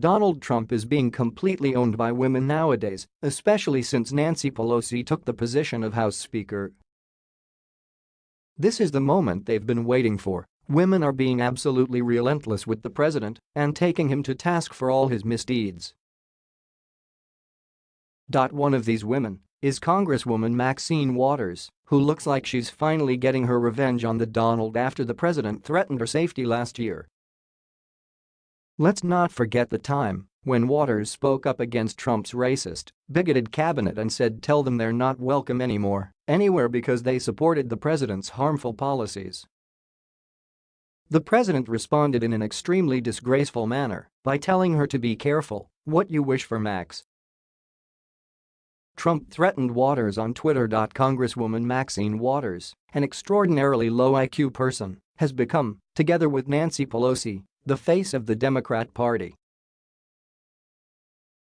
Donald Trump is being completely owned by women nowadays, especially since Nancy Pelosi took the position of House Speaker. This is the moment they've been waiting for. Women are being absolutely relentless with the president and taking him to task for all his misdeeds. One of these women is Congresswoman Maxine Waters, who looks like she's finally getting her revenge on the Donald after the president threatened her safety last year. Let's not forget the time when Waters spoke up against Trump's racist, bigoted cabinet and said tell them they're not welcome anymore, anywhere because they supported the president's harmful policies. The president responded in an extremely disgraceful manner by telling her to be careful what you wish for Max Trump threatened Waters on Twitter. Congresswoman Maxine Waters, an extraordinarily low IQ person, has become, together with Nancy Pelosi, the face of the Democrat Party.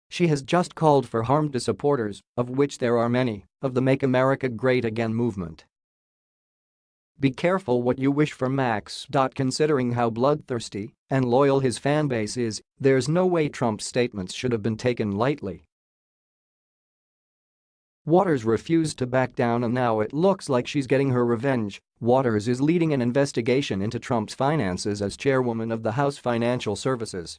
She has just called for harm to supporters, of which there are many, of the Make America Great Again movement. Be careful what you wish for Max. Considering how bloodthirsty and loyal his fanbase is, there's no way Trump's statements should have been taken lightly. Waters refused to back down and now it looks like she's getting her revenge. Waters is leading an investigation into Trump's finances as chairwoman of the House Financial Services